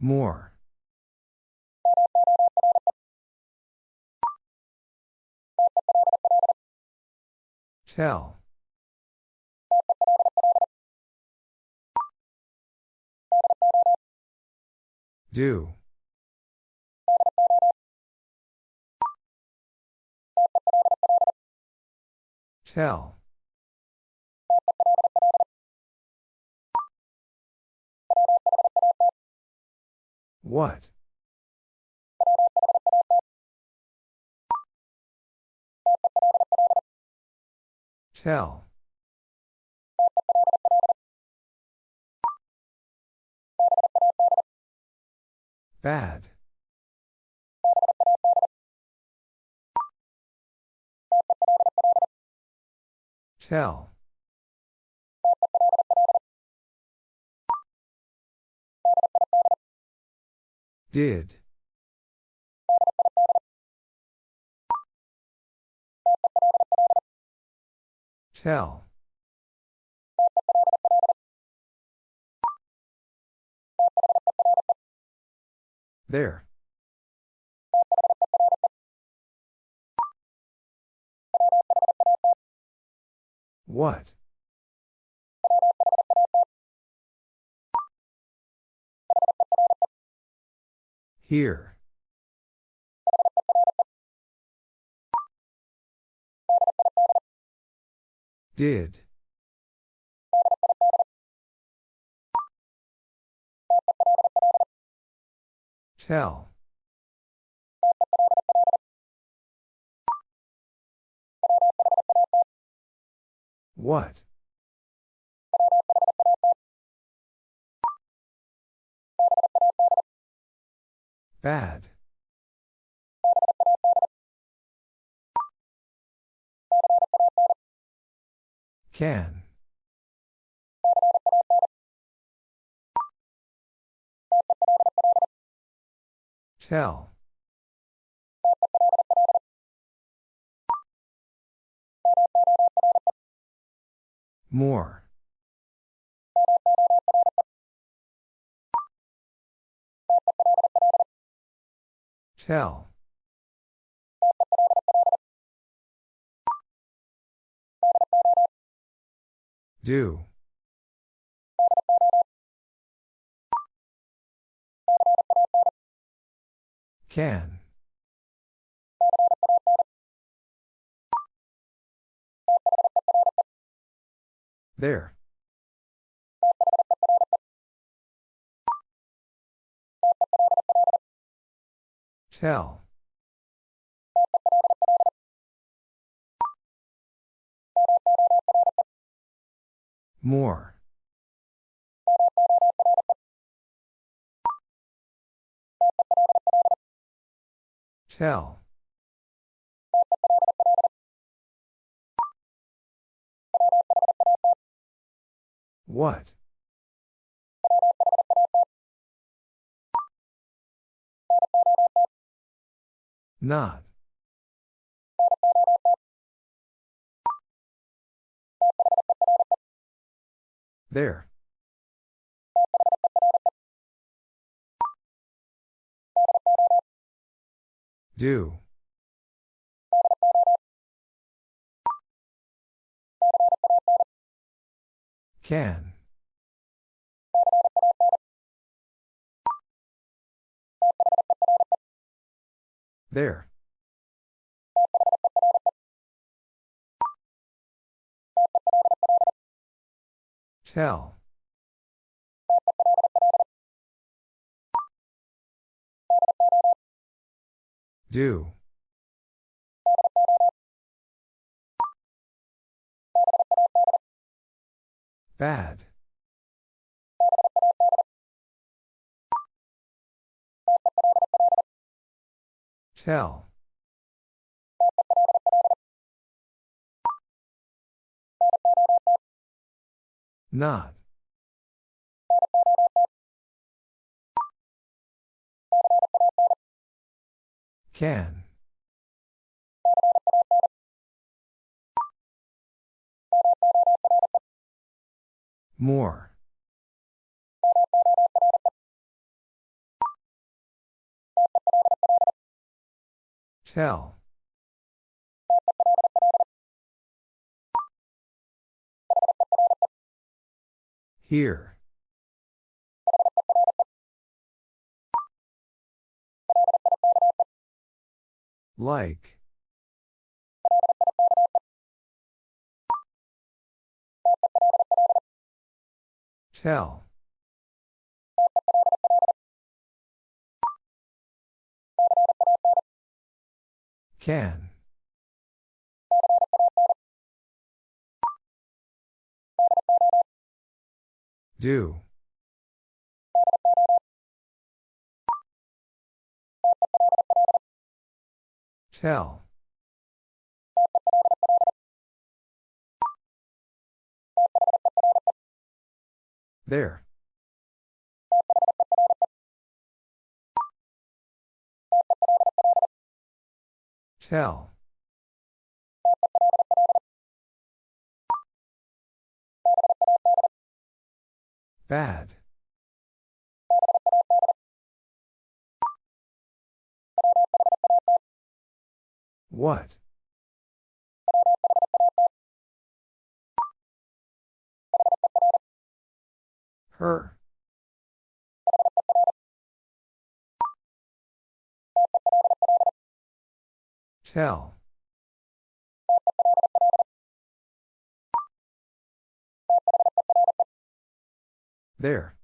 More. Tell. Do. Tell. What? Tell. Bad. Tell. Did. Tell. There. What? Here. Did. Tell. What? Bad. Can. Tell. More. Tell. Do. Can. There. Tell. More. Tell. What? Not. There. Do. Can. There. Tell. Do. Bad. Tell. Not. Can. More. Tell. Here. Like. Tell. Can. Do. Tell. There. Tell. Bad. What? Her. Tell. There.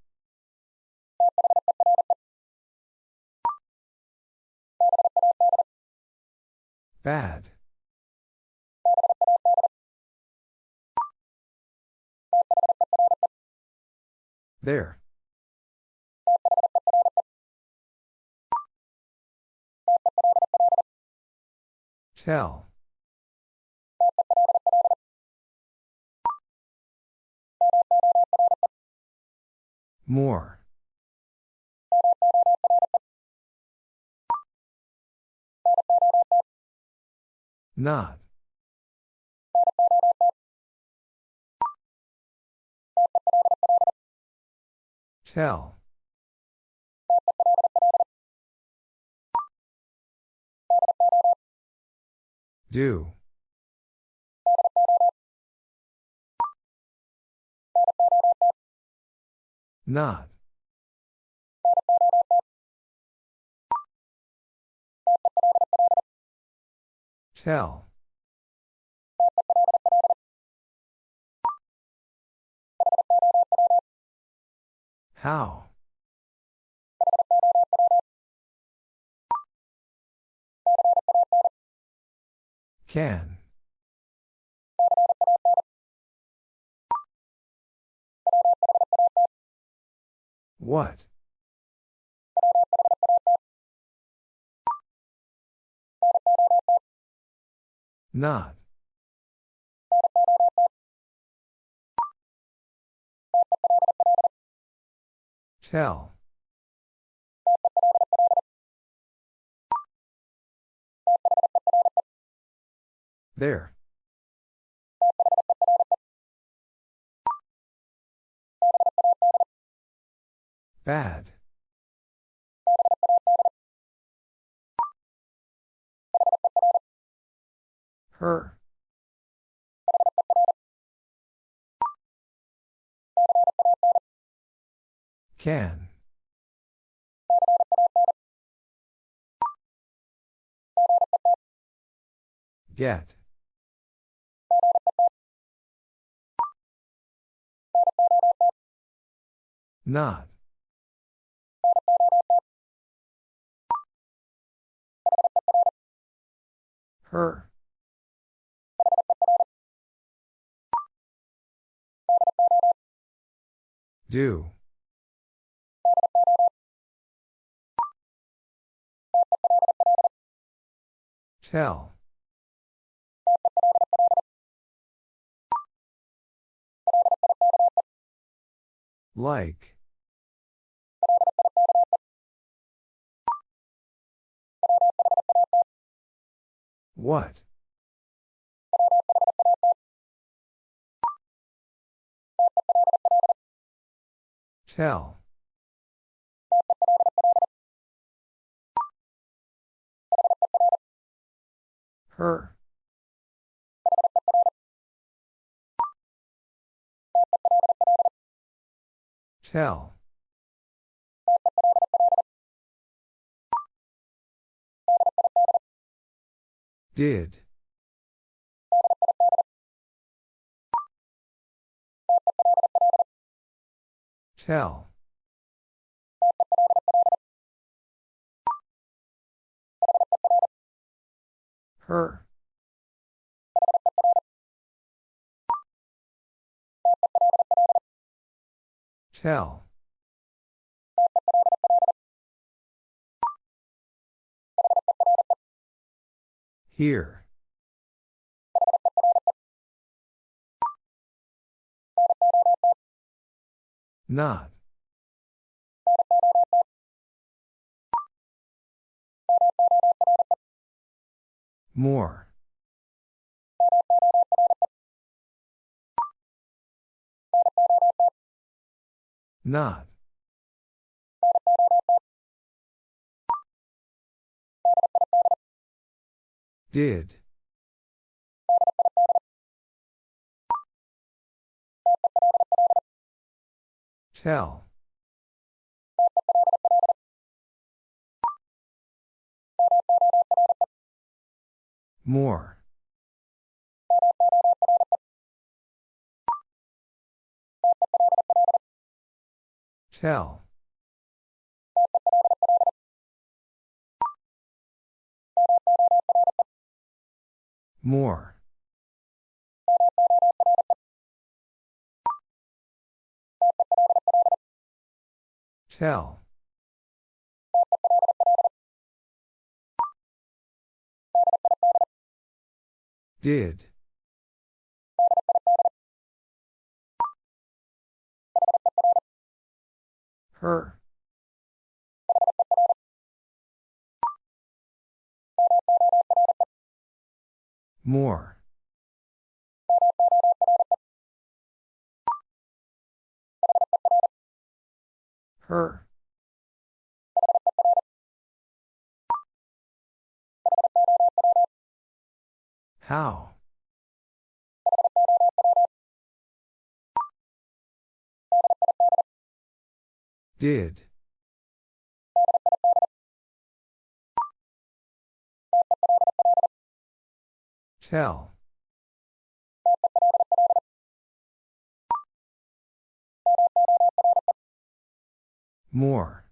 Bad. There. Tell. More. Not. Tell. Do. Not. Tell. How? Can. What? Not. Tell. There. Bad. Her. Can. Get. Not. Her. Do. Tell. Like. What? Tell. Her. Tell. Did. Tell. Her. Tell. Here. Not. More. Not. Did. Tell. More. Tell. More. Tell. Did. Her. More. Her. How? Did. Tell. More.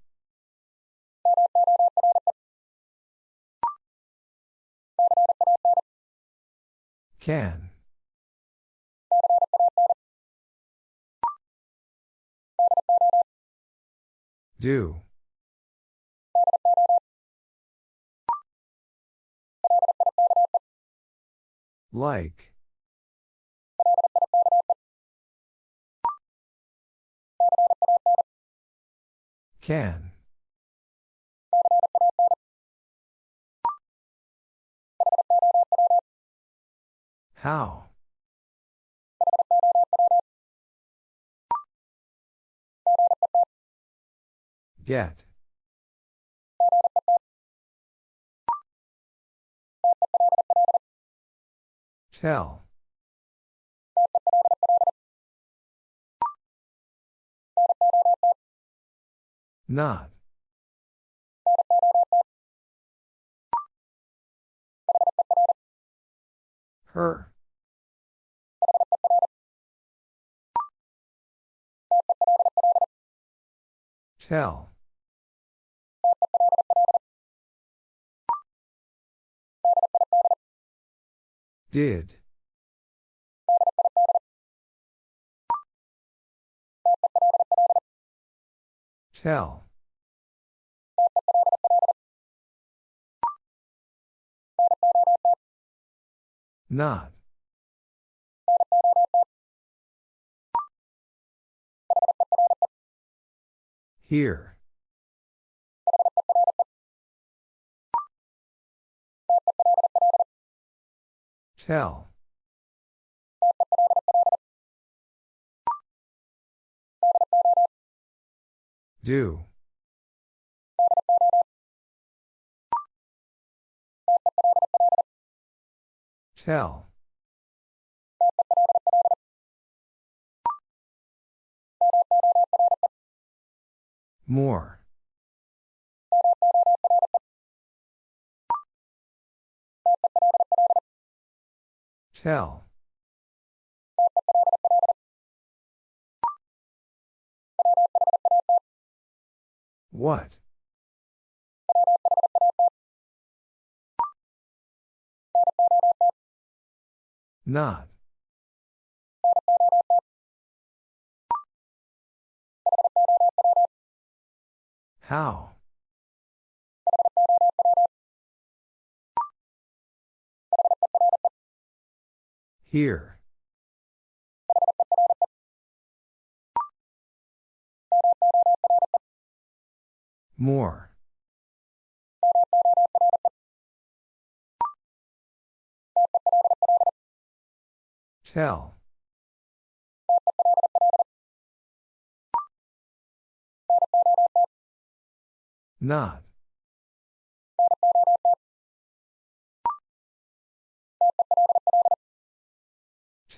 Can. Do. Like. Can. How? Get. Tell. Not. Her. Tell. Did. Tell. Not. Here. Tell. Do. Tell. More. Tell. What? Not. How? Here. More. Tell. Not.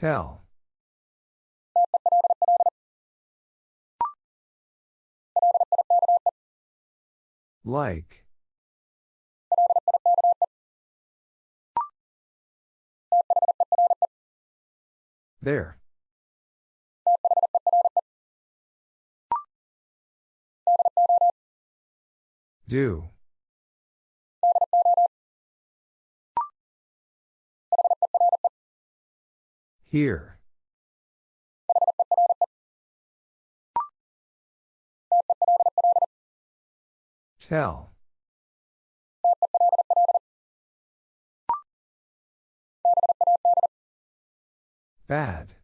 Tell. Like. There. Do. Here. Tell. Bad.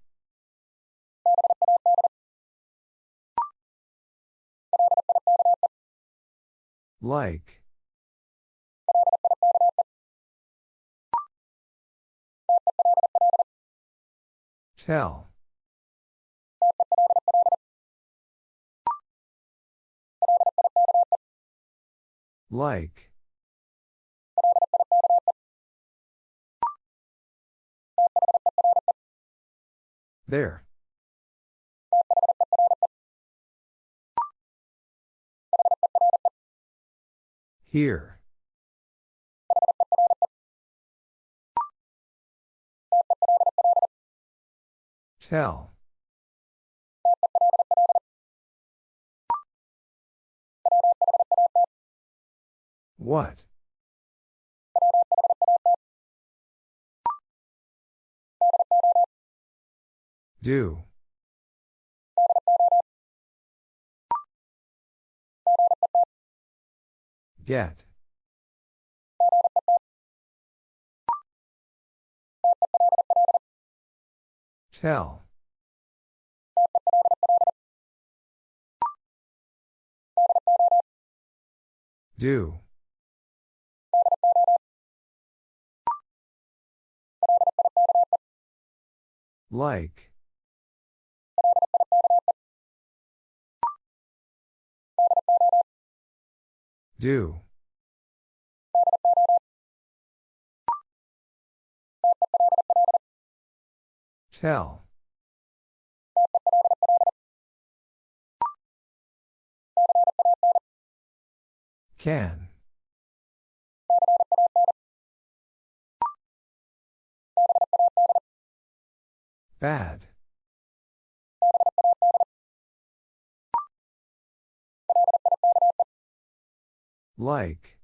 Like. Tell. Like. There. Here. Tell. What? Do. Get. Tell. Do. Like. Do. Tell. Can. Bad. Like.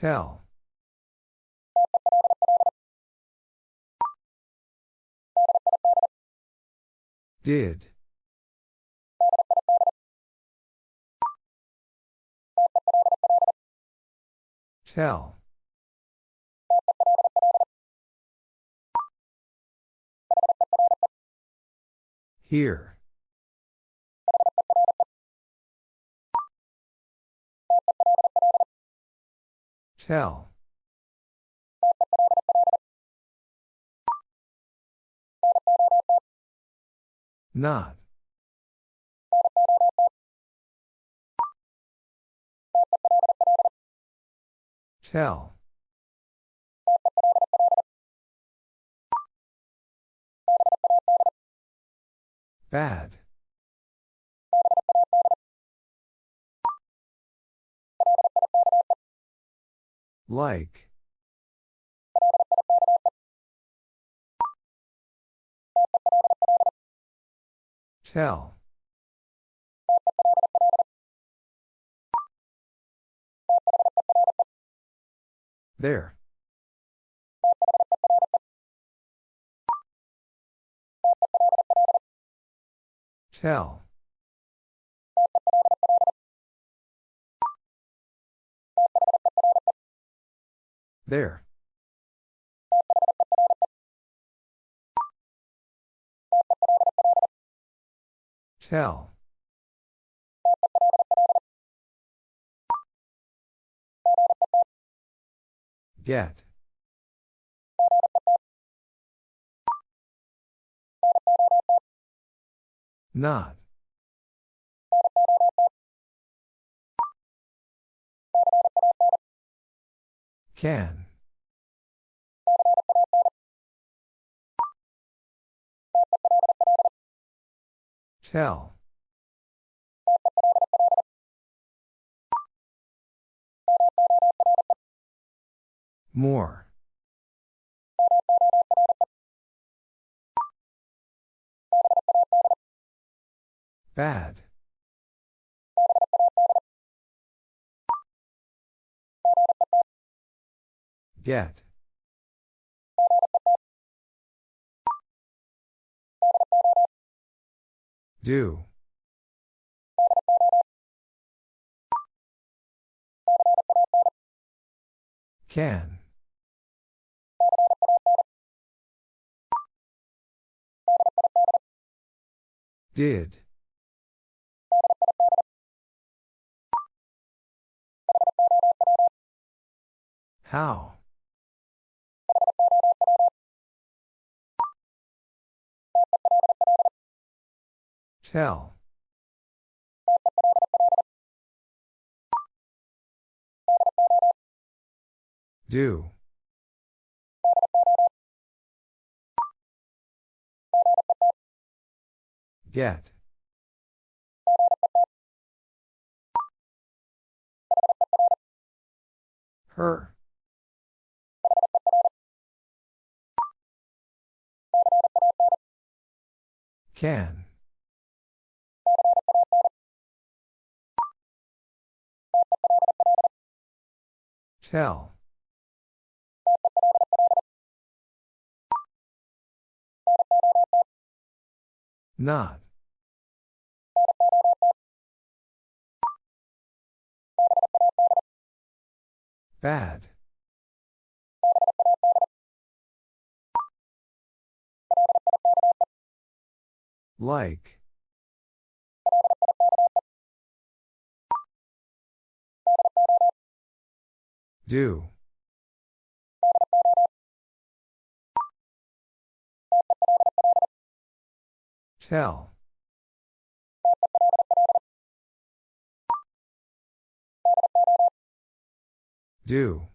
Tell. Did. Tell. Here. Tell. Not. Tell. Bad. Like. Tell. There. Tell. There. Tell. Get. Not. Can. Tell. More. Bad. Get. Do. Can. Did. How? Tell. Do. Get. Her. Can. Tell. Not. Bad. Like. Do. Tell. Do.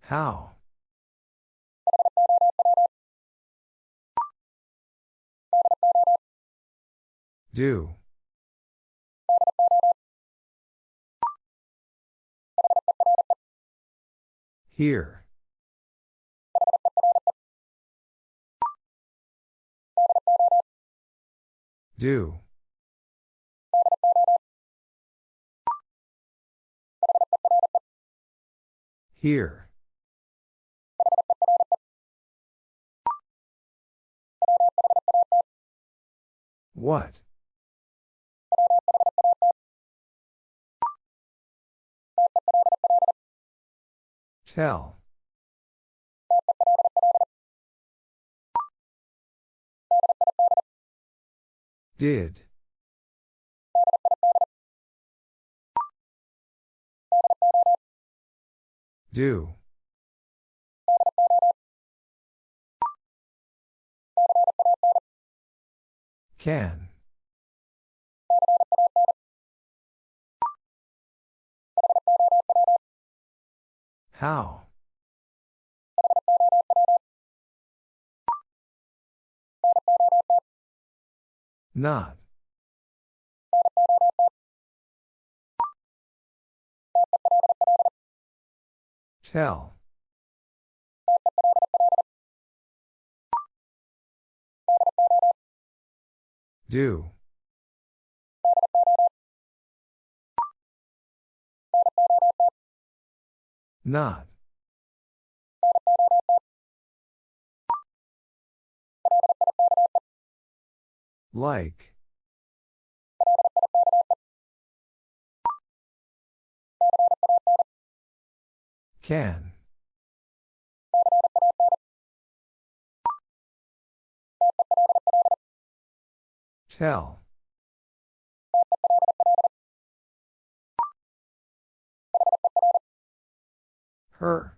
How? Do. Here. Do. Here. What? Tell. Did. Do. Can. How? Not. Tell. Do. Not. Like. Can. Tell. Her.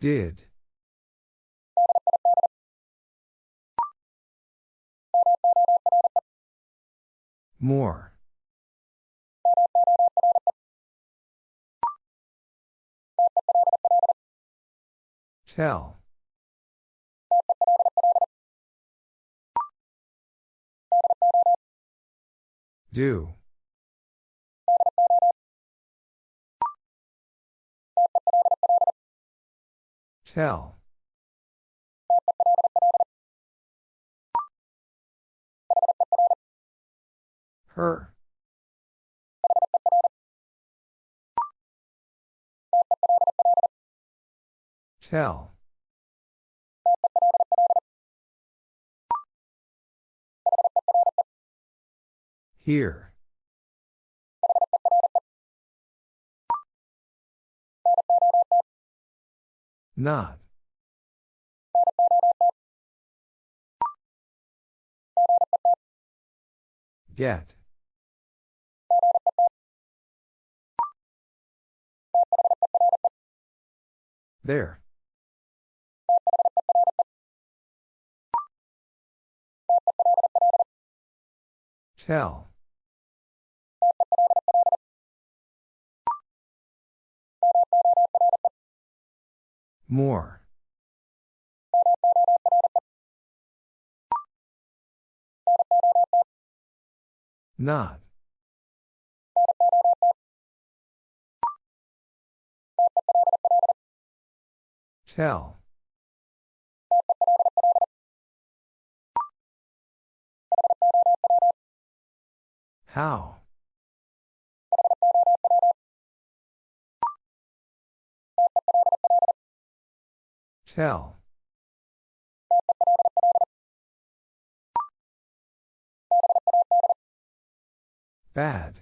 Did. More. Tell. Do. Tell. Her. Tell. Here. Not. Get. There. Tell. More. Not. Tell. How? Tell. Bad.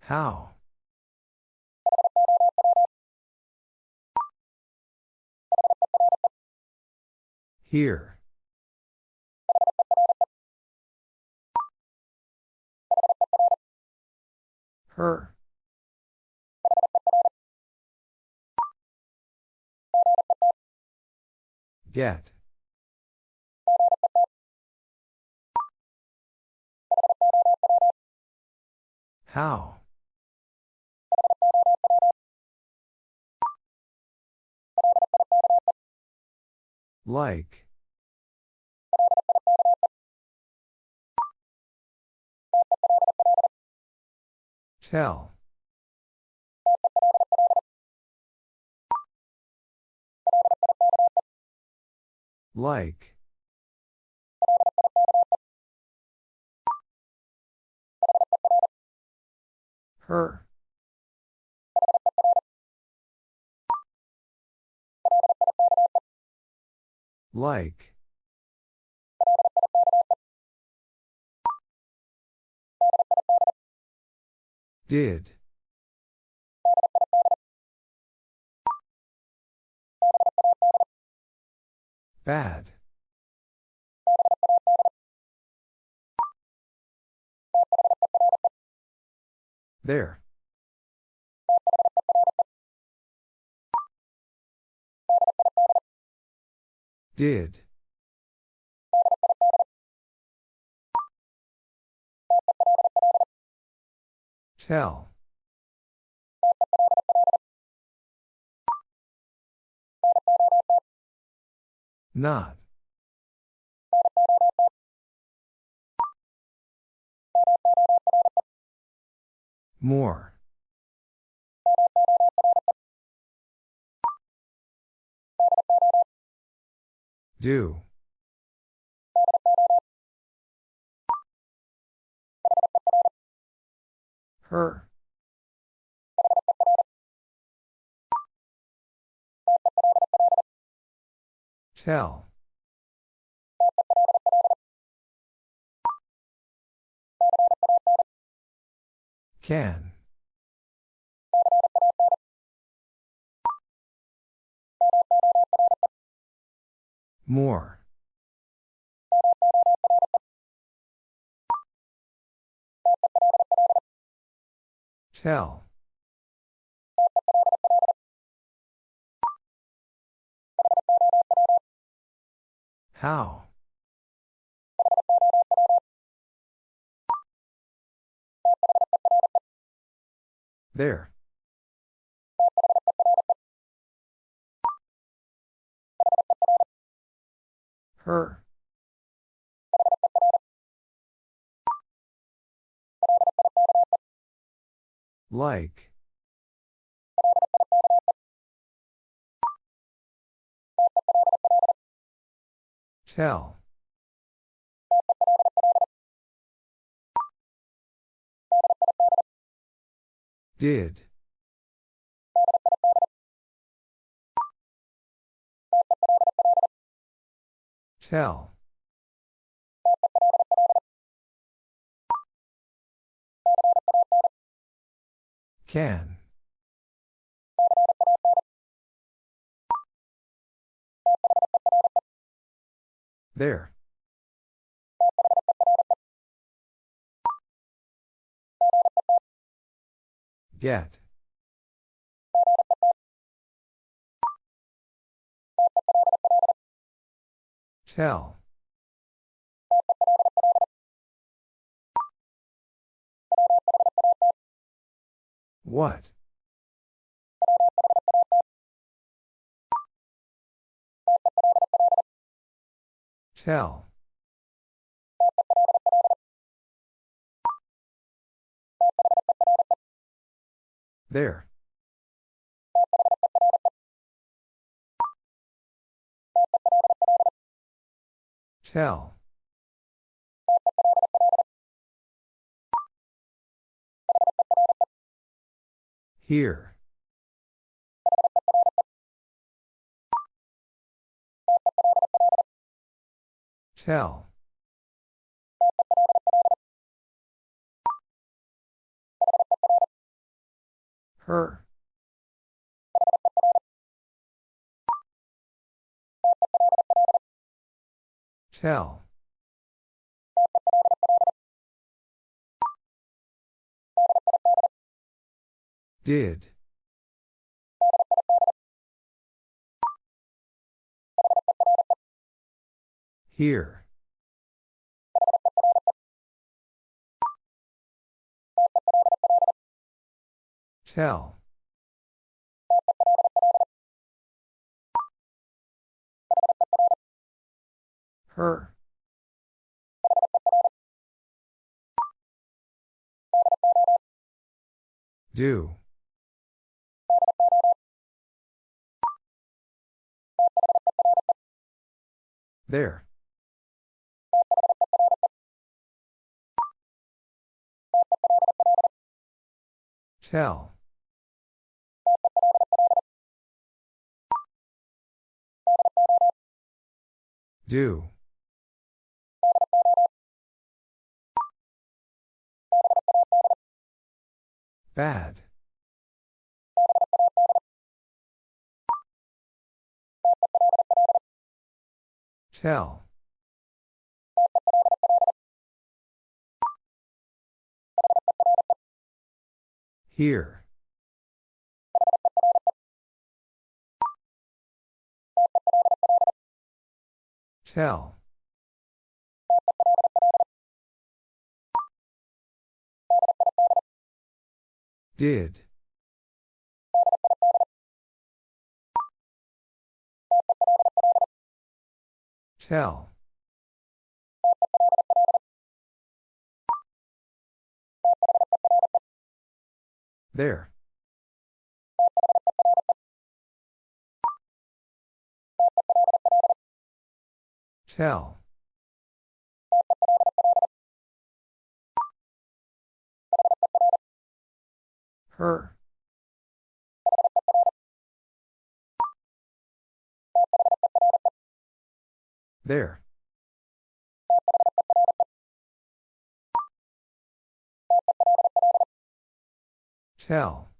How? Here. Her. Get. How? Like. Tell. Like. Her. Like. Did. Bad. There. Did. Tell. Not. More. Do. Her. Tell. Can. More. Tell. How? There. Her. Like. Tell. Did. Tell. Can. There. Get. Tell. What? Tell. There. Tell. Here. Tell. Her. Tell. Did. Here. Tell. Her. Do. There. Tell. Do. Bad. Tell. Here. Tell. Did. Tell. There. Tell. Her. There. Tell.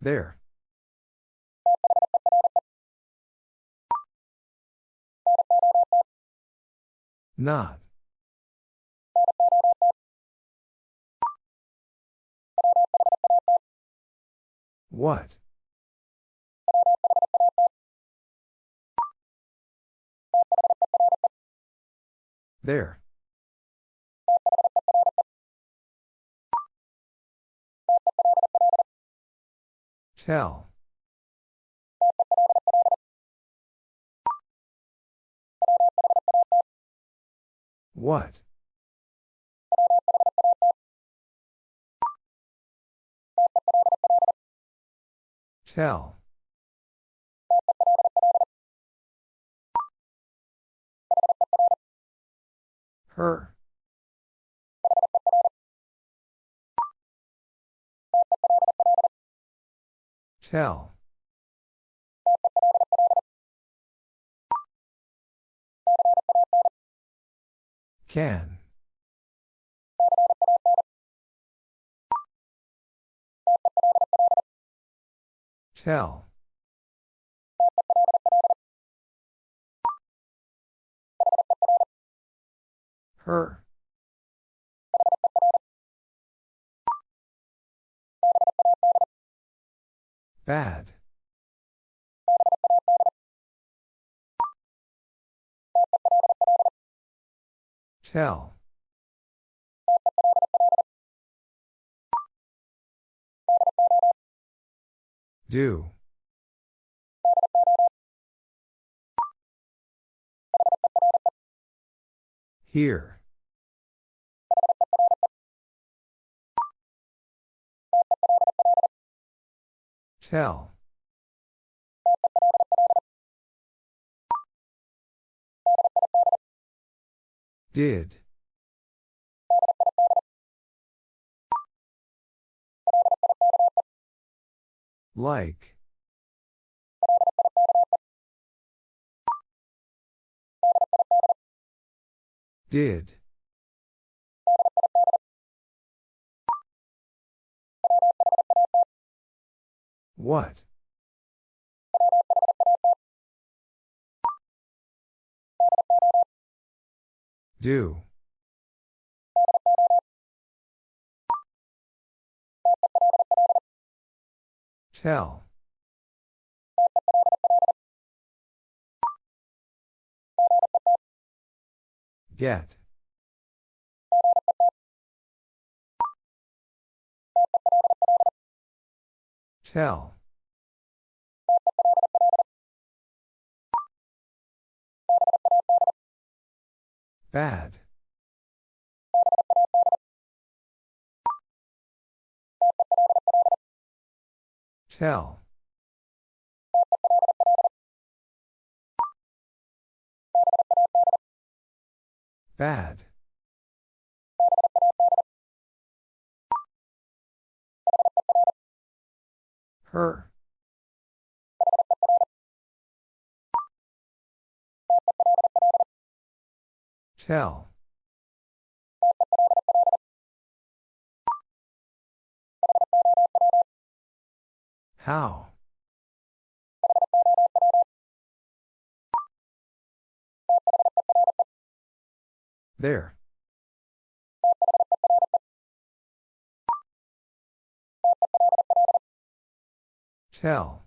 There. Not. What? There. Tell. What? Tell. Her. Tell. Can. Tell. Her. Bad. Tell. Do. Here. Tell. Did. Like. Did. What? Do. Tell. Get. Tell. Bad. Tell. Bad. Her. Tell. How? There. Tell.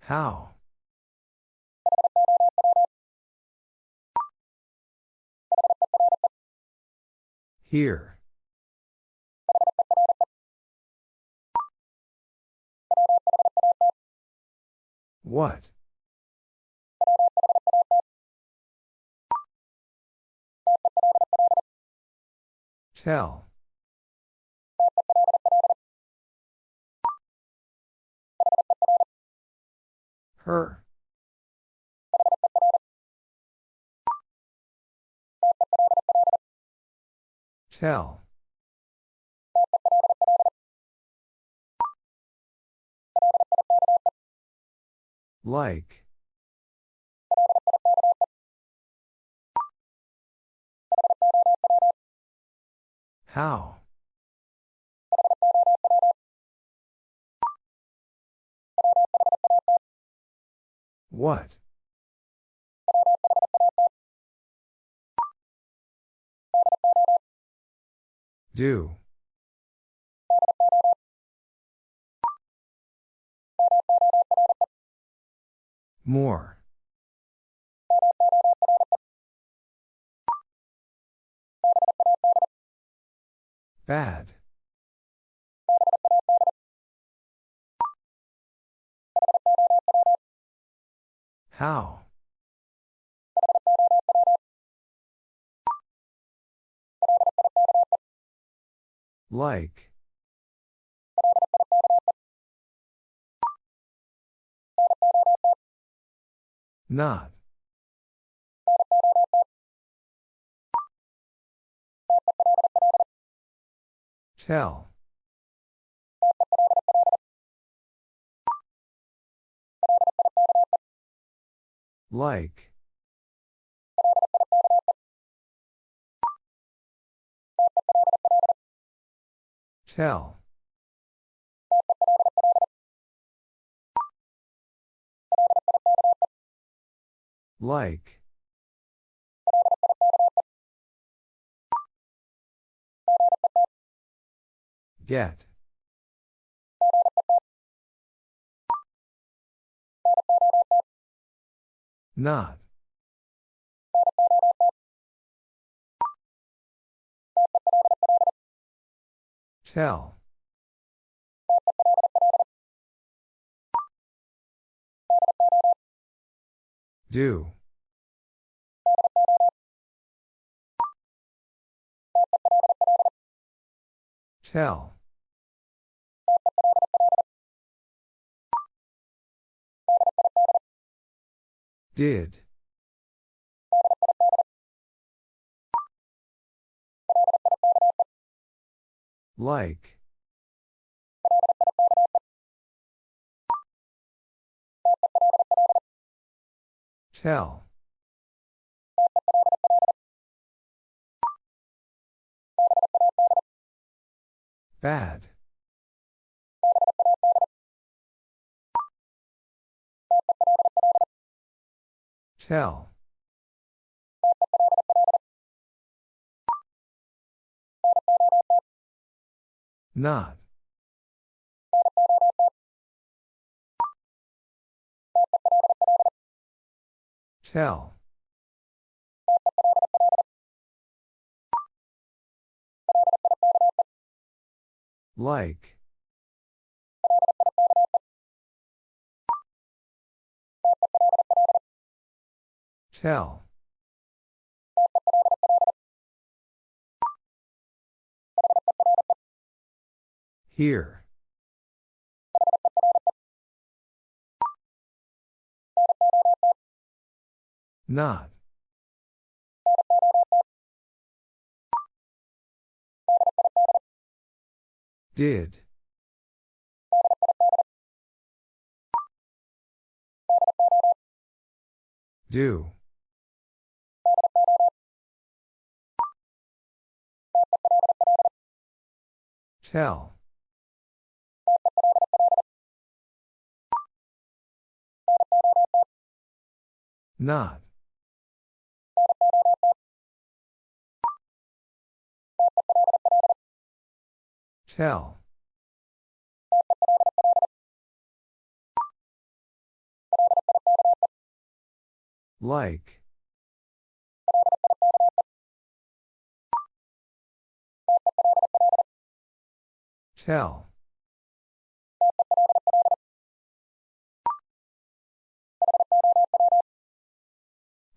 How? Here. What? Tell. Her. Tell. Like. How? What? Do. More. Bad. How? Like. Not. Tell. Like. Tell. Like. Get. Not. Tell. Do. Tell. Did. Like. Tell. Bad. Tell. Not. Tell. Like. Tell. Here. Not. Did. Do. Tell. Not. Tell. Like. Tell.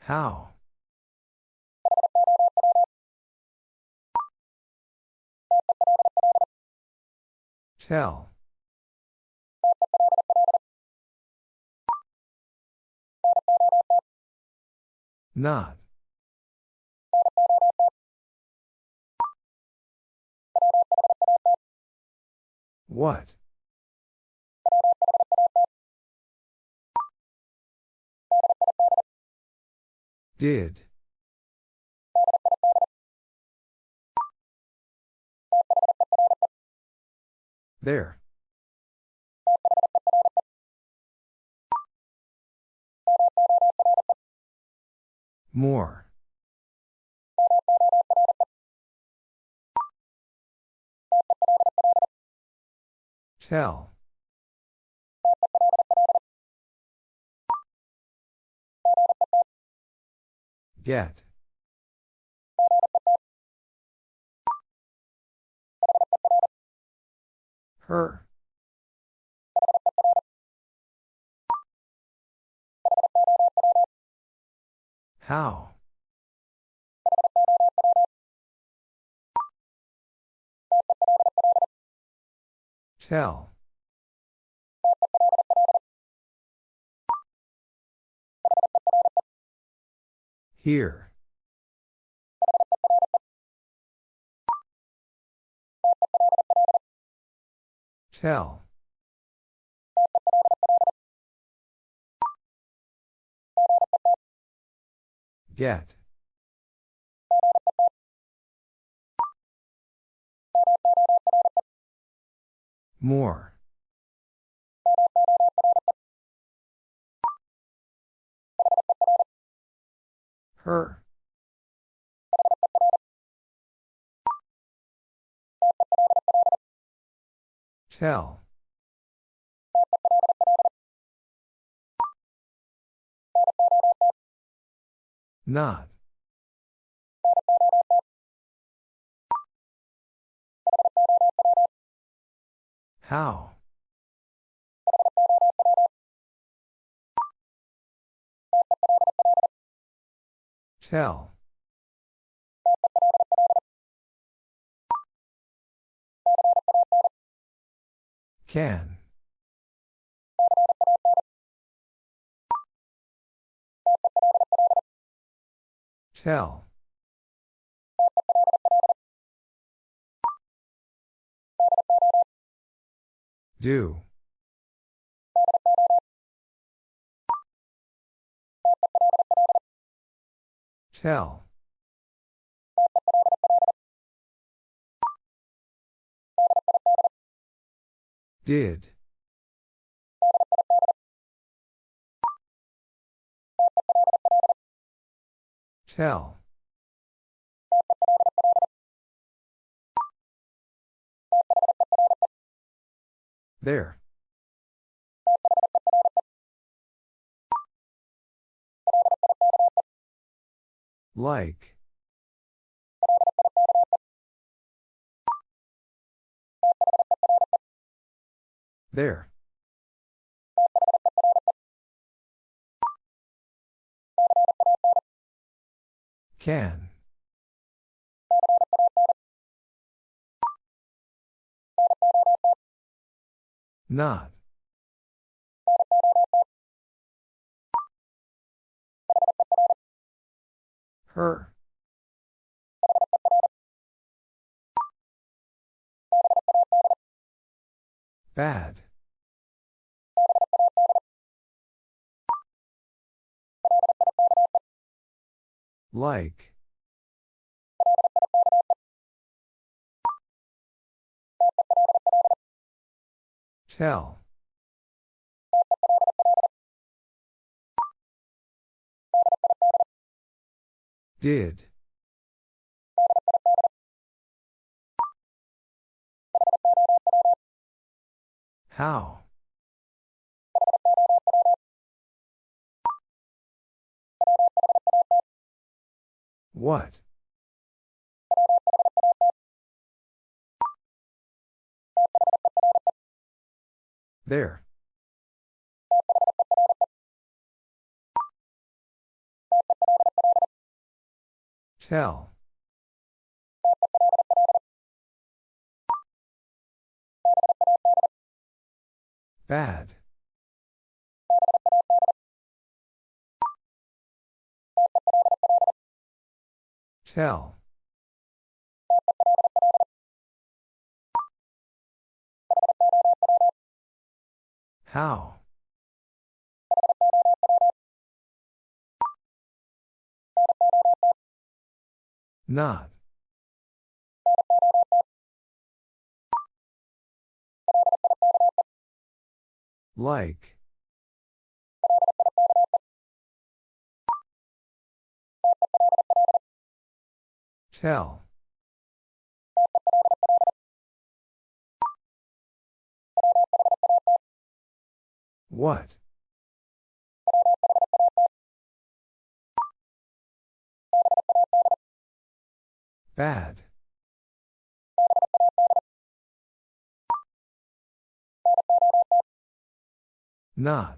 How? Tell. Not. What? Did. There. More. Tell. Get. Her. How? Tell. Here. Tell. Get. More. Her. Tell. Not. How? Tell. Can. Tell. Do. Tell. Did. Tell. There. Like. There. Can. Not. Her. Bad. Like. Tell. Did. How? What? There. Tell. Bad. Tell. How? Not. Like. Tell. What? Bad. Not.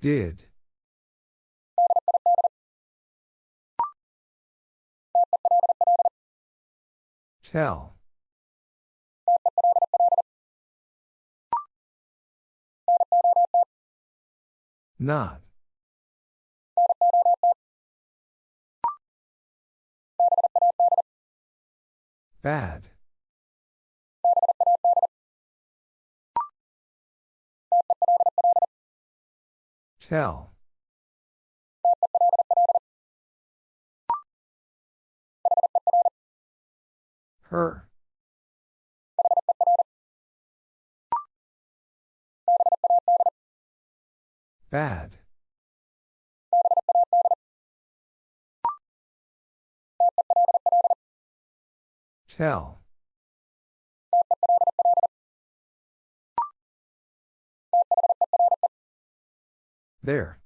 Did. Tell. Not. Bad. Tell. Her. Bad. Tell. There.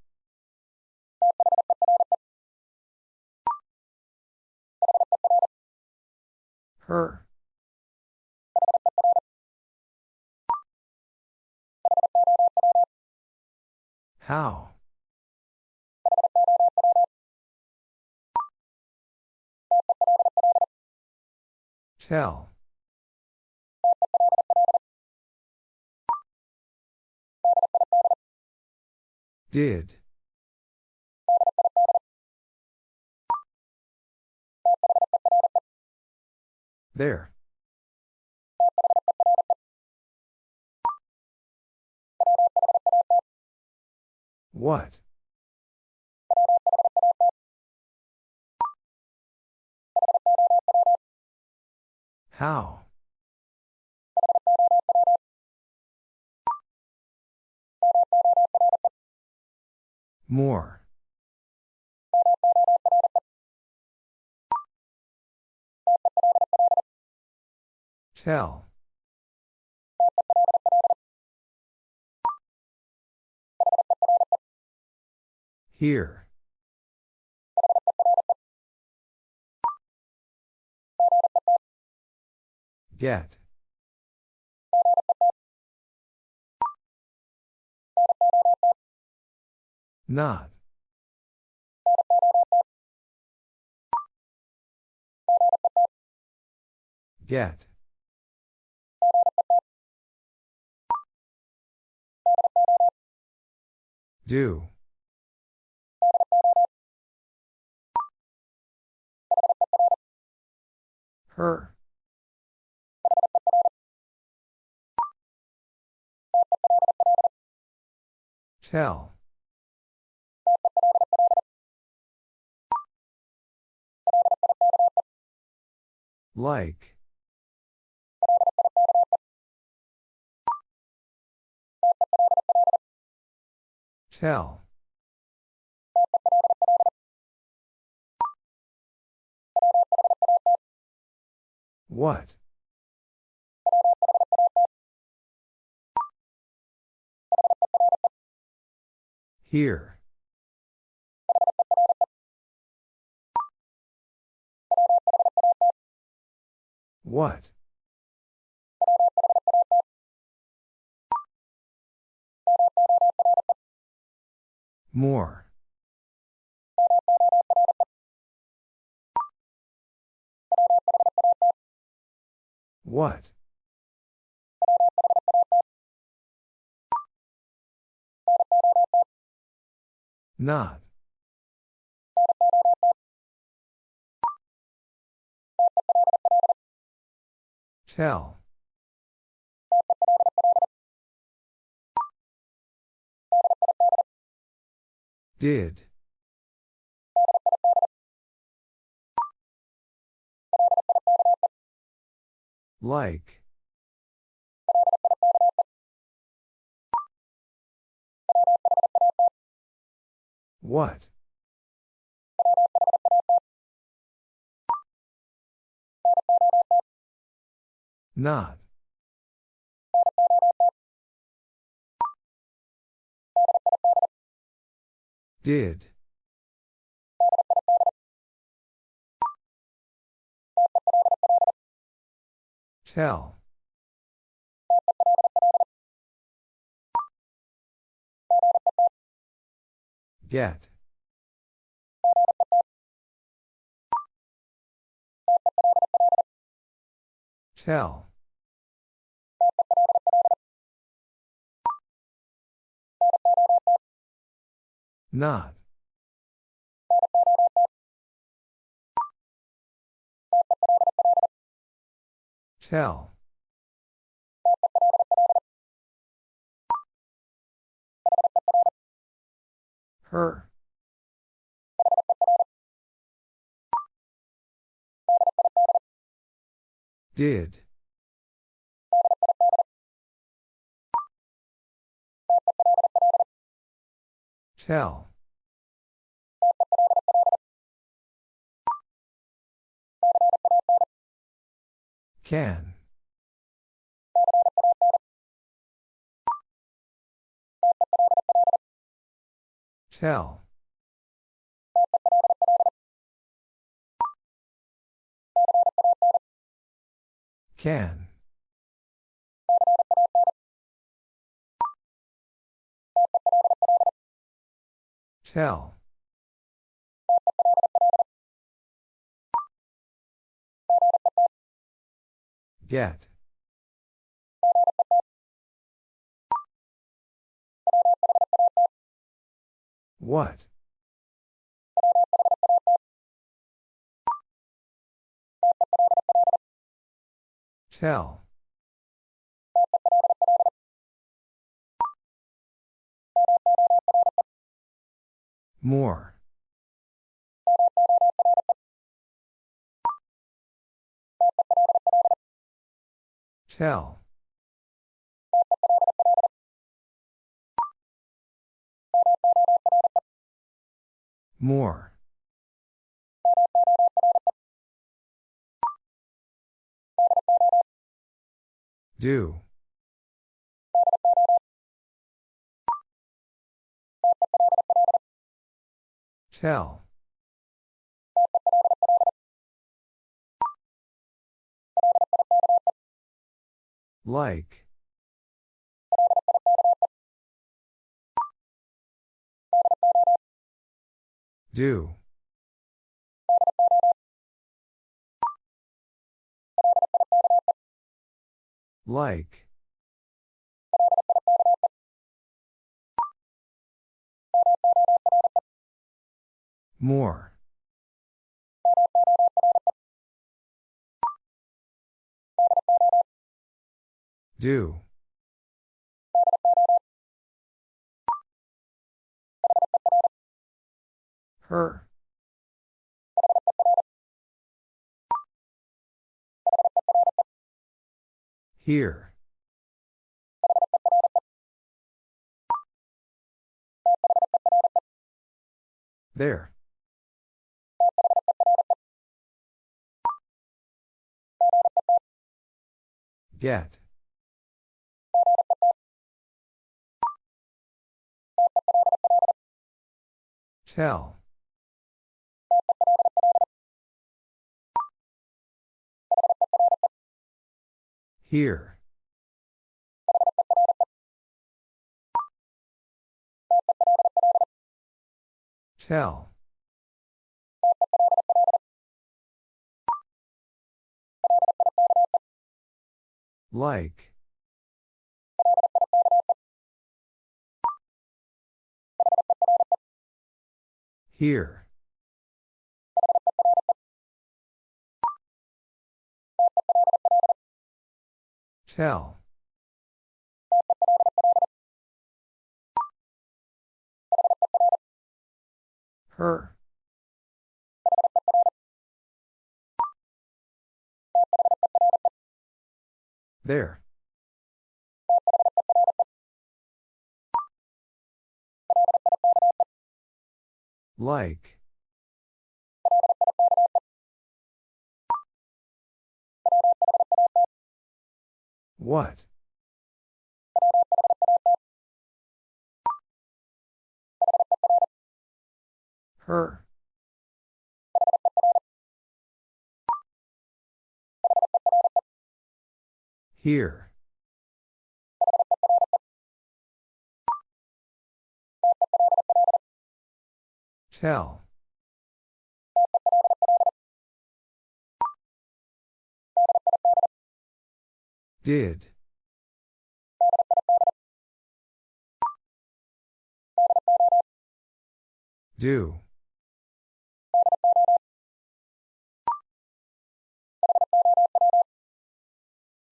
Her. How? Tell. Did. There. What? How? More. Tell. Here. Get. Not. Get. Do. Her. Tell. Like. Tell. What? Here. What? More. What? Not. Tell. Did. Like. What? Not. Did. Tell. Get. Tell. Not. Tell. Her. Did. Tell. Can. Tell. Can. Tell. Get. What? Tell. More. Tell. More. Do. Tell. Like. Do. Like. More. Do. Her. Here. There. Get. Tell. Here. Tell. Like. Here. Tell. Her. There. Like. What? Her. Here. Tell. Did. Do.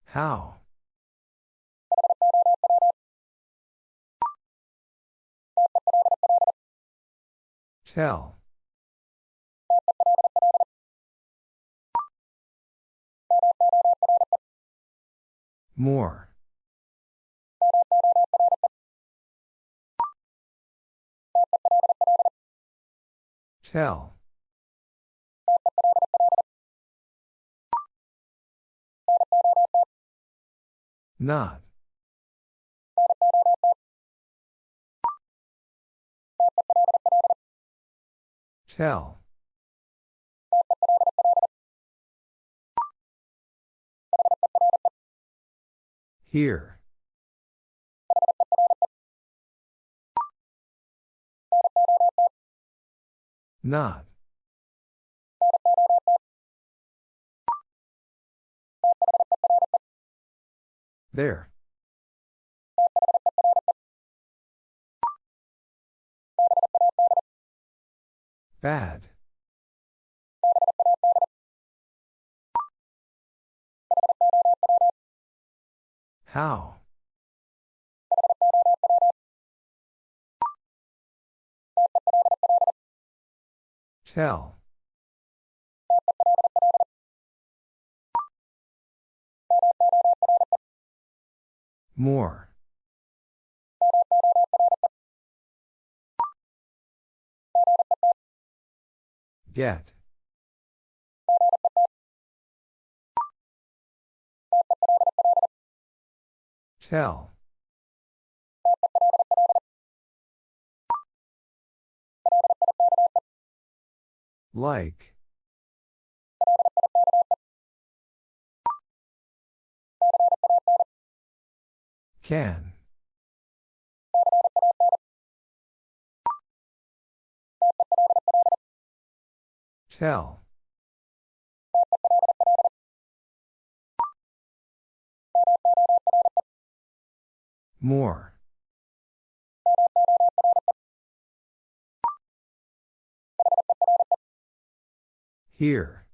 How? Tell. More. Tell. Not. Tell. Here. Not. There. Bad. How? Tell. More. Get. Tell. Like. Can. Tell. More. Here.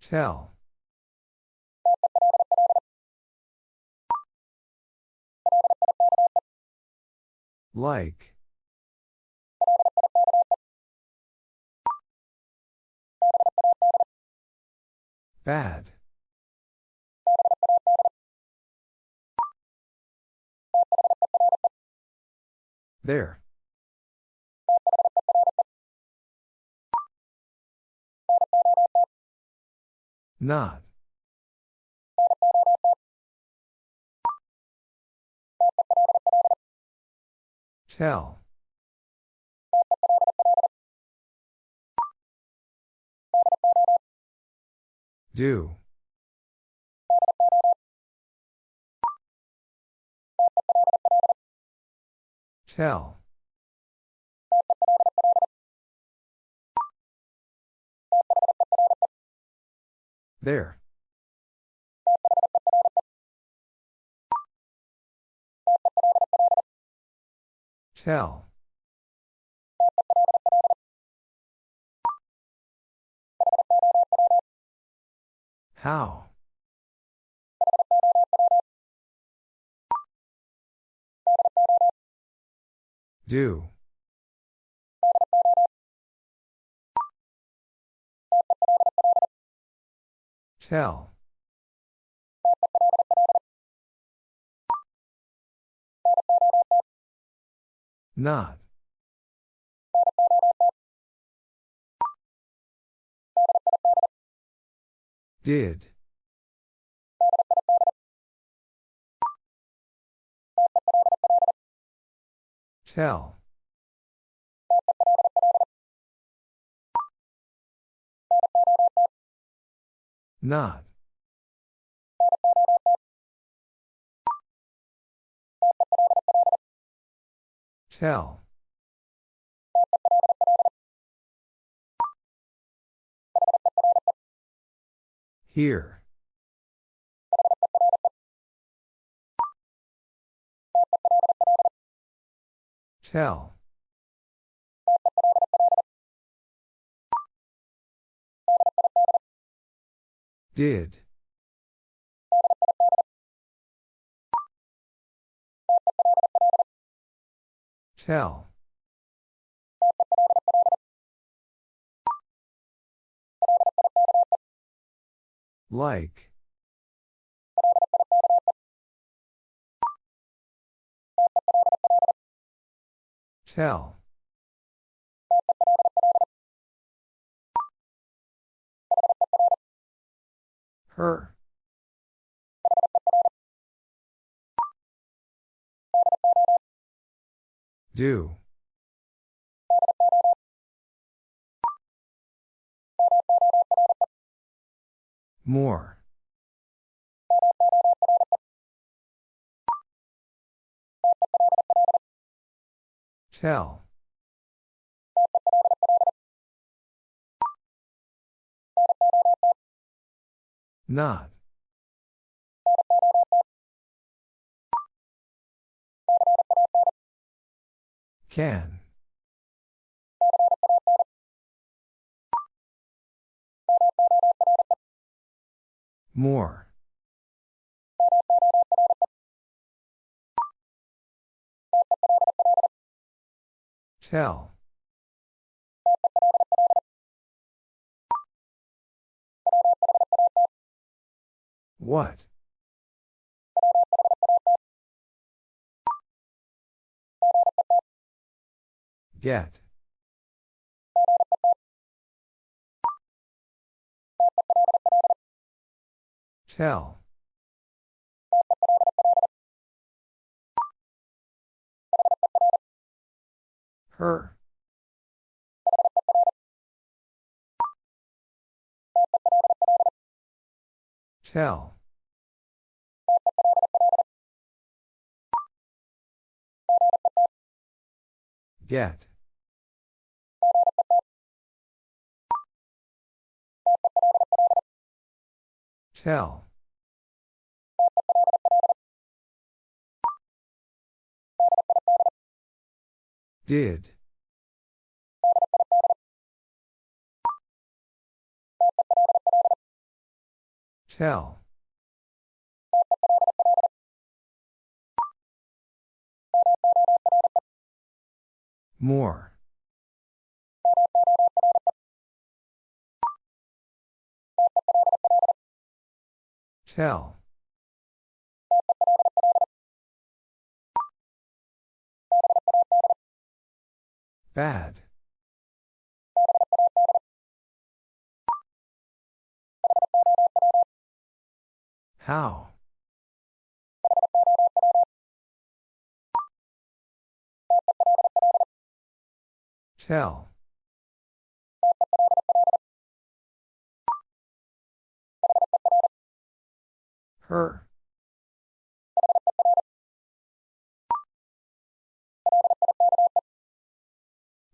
Tell. Like. Bad. There. Not. Tell. Do. Tell. There. Tell. How? Do. Tell. Not. Did. Tell. Not. Tell. Here. Tell. Did. Tell. Like. Tell. Her. Do. More. Tell. Not. Can. More. Tell. What? Get. Tell. Her. Tell. Get. Tell. Did. Tell. More. Tell. Bad. How? Tell. Her.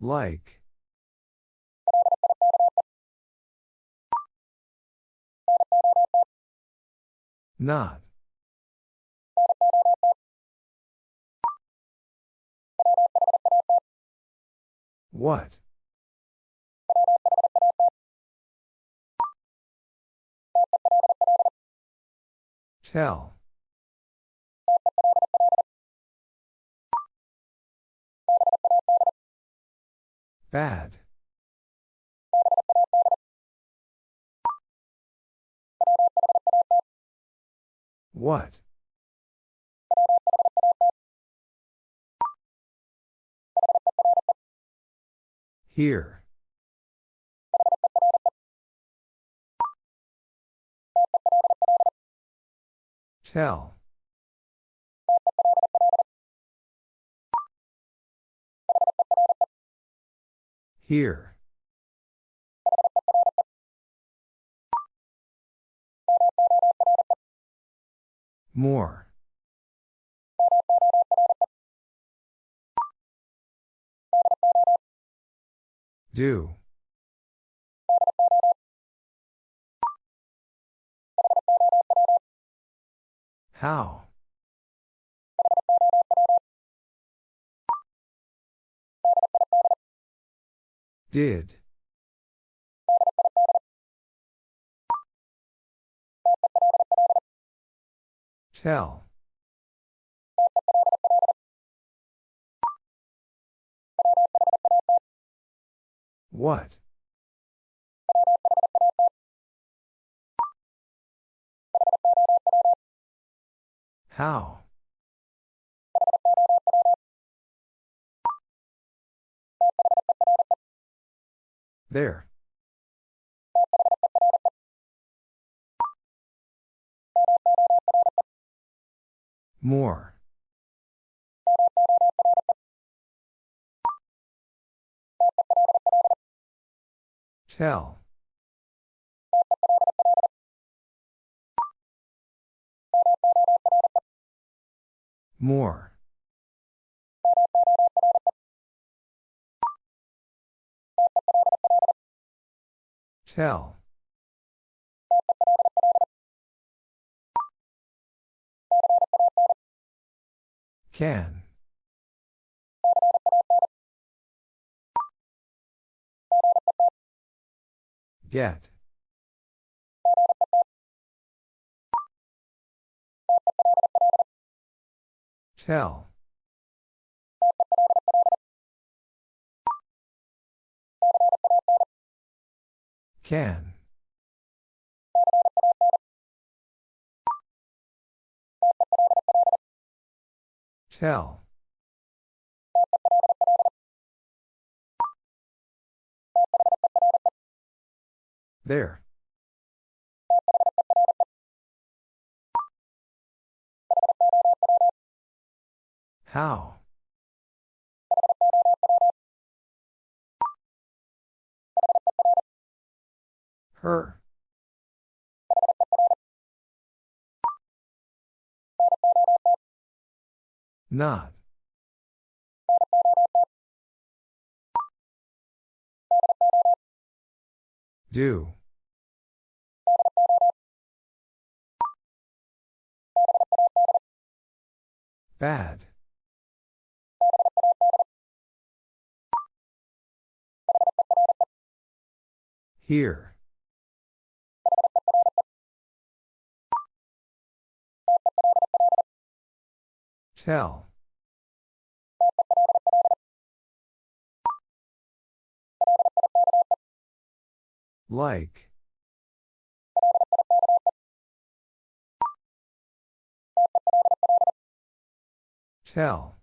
Like. Not. What? Tell. Bad. What? Here. Tell. Here. More. Do. How? Did. Tell. What? How? There. More. Tell. More. Tell. Can. Get. Tell. Can. Tell. There. How? Her. Not. Do. Bad. Here. Tell. Like. Tell.